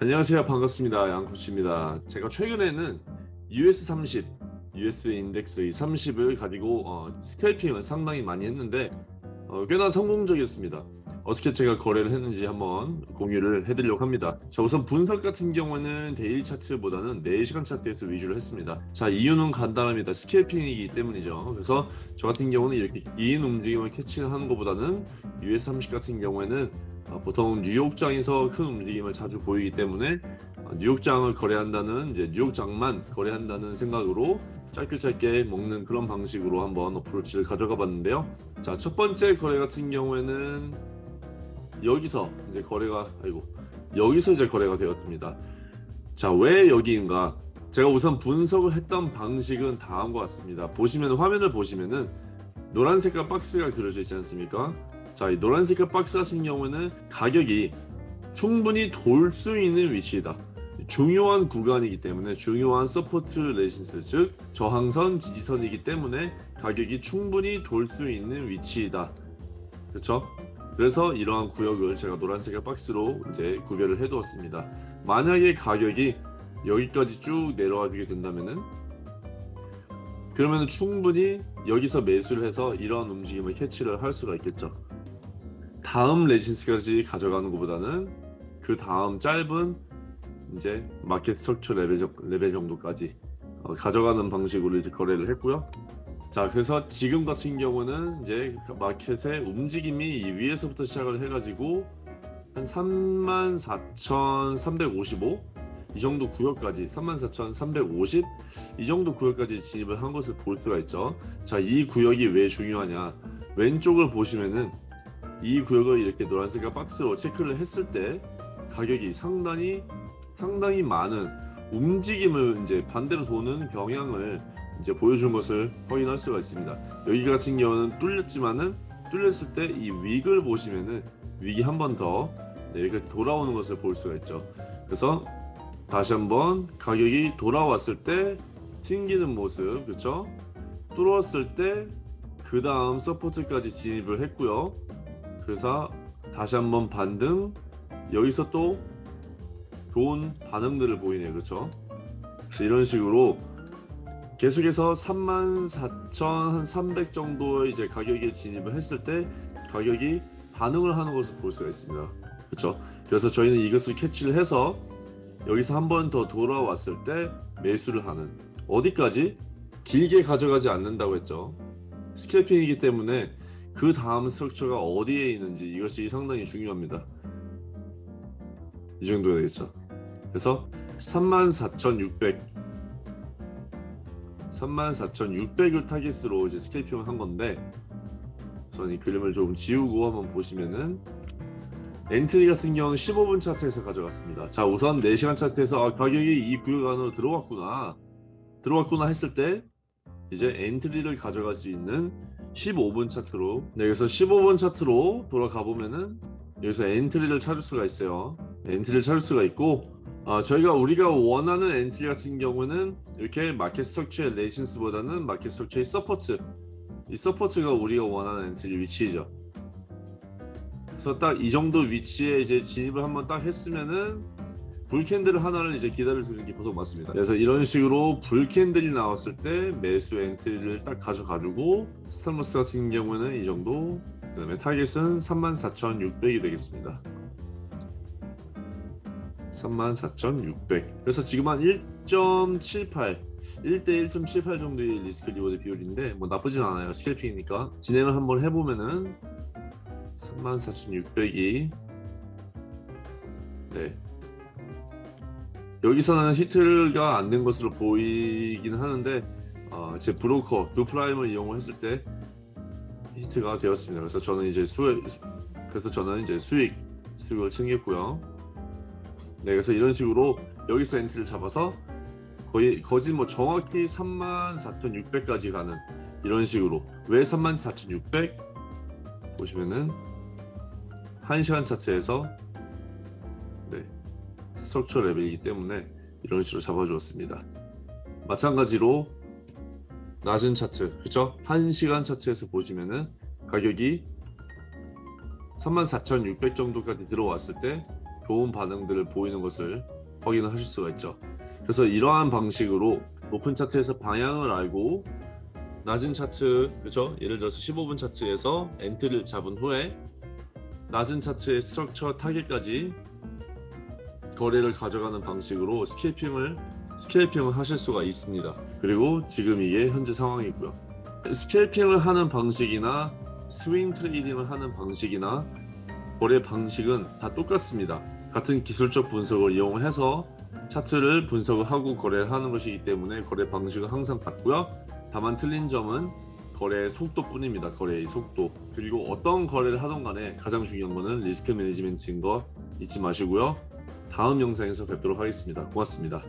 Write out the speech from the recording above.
안녕하세요. 반갑습니다. 양코치입니다. 제가 최근에는 US30 US index 30을 가지고 어, scalping을 상당히 많이 했는데 어, 꽤나 성공적이었습니다. 어떻게 제가 거래를 했는지 한번 공유를 해드리려고 합니다. 자 우선 분석 같은 경우는 daily 차트보다는 4시간 차트에서 위주로 했습니다. 자 이유는 간단합니다. scalping이기 때문이죠. 그래서 저 같은 경우는 이렇게 큰 움직임을 catch하는 것보다는 US30 같은 경우에는 어, 보통 뉴욕장에서 큰 움직임을 자주 보이기 때문에 어, 뉴욕장을 거래한다는 이제 뉴욕장만 거래한다는 생각으로 짧게 짧게 먹는 그런 방식으로 한번 어프로치를 가져가 봤는데요. 자, 첫 번째 거래 같은 경우에는 여기서 이제 거래가 아이고 여기서 이제 거래가 되었습니다. 자, 왜 여기인가? 제가 우선 분석을 했던 방식은 다음과 같습니다. 보시면 화면을 보시면은 노란 색깔 박스가 그려져 있지 않습니까? 자, 이 노란색깔 박스 같은 경우는 가격이 충분히 돌 수 있는 위치이다. 중요한 구간이기 때문에 중요한 support resistance 즉 저항선 지지선이기 때문에 가격이 충분히 돌 수 있는 위치이다. 그렇죠? 그래서 이러한 구역을 제가 노란색의 박스로 이제 구별을 해 두었습니다. 만약에 가격이 여기까지 쭉 내려와 주게 된다면은 그러면 충분히 여기서 매수를 해서 이런 움직임을 캐치를 할 수가 있겠죠. 다음 resistance까지 가져가는 것보다는 그 다음 짧은 이제 market structure 레벨, 레벨 정도까지 어, 가져가는 방식으로 이제 거래를 했고요. 자 그래서 지금 같은 경우는 이제 마켓의 움직임이 위에서부터 시작을 해가지고 한 34,355 이 정도 구역까지 34,350 이 정도 구역까지 진입을 한 것을 볼 수가 있죠. 자 이 구역이 왜 중요하냐 왼쪽을 보시면은 이 구역을 이렇게 노란색깔 박스로 체크를 했을 때 가격이 상당히 상당히 많은 움직임을 이제 반대로 도는 경향을 이제 보여준 것을 확인할 수가 있습니다. 여기 같은 경우는 뚫렸지만은 뚫렸을 때 이 윅을 보시면은 윅이 한 번더 네, 이렇게 돌아오는 것을 볼 수가 있죠. 그래서 다시 한번 가격이 돌아왔을 때 튕기는 모습 그렇죠? 뚫었을 때 그 다음 서포트까지 진입을 했고요. 그래서 다시 한번 반등. 여기서 또 좋은 반응들을 보이네요. 그렇죠 이런 식으로 계속해서 34,300 정도의 이제 가격에 진입을 했을 때 가격이 반응을 하는 것을 볼 수가 있습니다. 그렇죠 그래서 저희는 이것을 캐치를 해서 여기서 한 번 더 돌아왔을 때 매수를 하는. 어디까지? 길게 가져가지 않는다고 했죠. 스캘핑이기 때문에 그 다음 스트럭처가 어디에 있는지 이것이 상당히 중요합니다. 이 정도 되겠죠. 그래서 34,600 34,600을 타깃으로 이제 스케이핑을 한 건데 저는 이 그림을 좀 지우고 한번 보시면은 엔트리 같은 경우는 15분 차트에서 가져갔습니다. 자 우선 4시간 차트에서 아, 가격이 이 구역 안으로 들어왔구나 들어왔구나 했을 때 이제 엔트리를 가져갈 수 있는 15분 차트로. 네, 여기서 15분 차트로 돌아가 보면은 여기서 엔트리를 찾을 수가 있어요. 엔트리를 찾을 수가 있고 어, 저희가 우리가 원하는 엔트리 같은 경우는 이렇게 market structure의 resistance보다는 market structure의 support. 이 support가 우리가 원하는 엔트리 위치죠. 그래서 딱 이 정도 위치에 이제 진입을 한번 딱 했으면은 bull candle 하나를 이제 기다려 주는 게 보통 맞습니다. 그래서 이런 식으로 bull candle이 나왔을 때 매수 엔트리를 딱 가져가지고 stop loss 같은 경우는 이 정도 그 다음에 타겟은 34,600이 되겠습니다. 34,600 그래서 지금 한 1.78 1대 1.78 정도의 risk reward 비율인데 뭐 나쁘진 않아요. scalping이니까. 진행을 한번 해보면은 34,600이 네 여기서는 히트가 안 된 것으로 보이긴 하는데 어, 제 브로커 Doo Prime을 이용했을 때 히트가 되었습니다. 그래서 저는 이제 수익 그래서 저는 이제 수익 수익을 챙겼고요. 네, 그래서 이런 식으로 여기서 엔트리를 잡아서 거의 거진 뭐 정확히 34,600까지 가는 이런 식으로 왜 34,600 보시면은 1시간 차트에서 structure 레벨이기 때문에 이런 식으로 잡아주었습니다. 마찬가지로 낮은 차트, 그렇죠? 1시간 차트에서 보시면은 가격이 34,600 정도까지 들어왔을 때 좋은 반응들을 보이는 것을 확인을 하실 수가 있죠. 그래서 이러한 방식으로 높은 차트에서 방향을 알고 낮은 차트 그렇죠? 예를 들어서 15분 차트에서 엔트리를 잡은 후에 낮은 차트의 structure 타겟까지 거래를 가져가는 방식으로 scalping을 scalping을 하실 수가 있습니다. 그리고 지금 이게 현재 상황이고요. scalping을 하는 방식이나 swing trading을 하는 방식이나 거래 방식은 다 똑같습니다. 같은 기술적 분석을 이용해서 차트를 분석을 하고 거래를 하는 것이기 때문에 거래 방식은 항상 같고요. 다만 틀린 점은 거래의 속도뿐입니다. 거래의 속도. 그리고 어떤 거래를 하던 간에 가장 중요한 거는 risk management인 거 잊지 마시고요. 다음 영상에서 뵙도록 하겠습니다. 고맙습니다.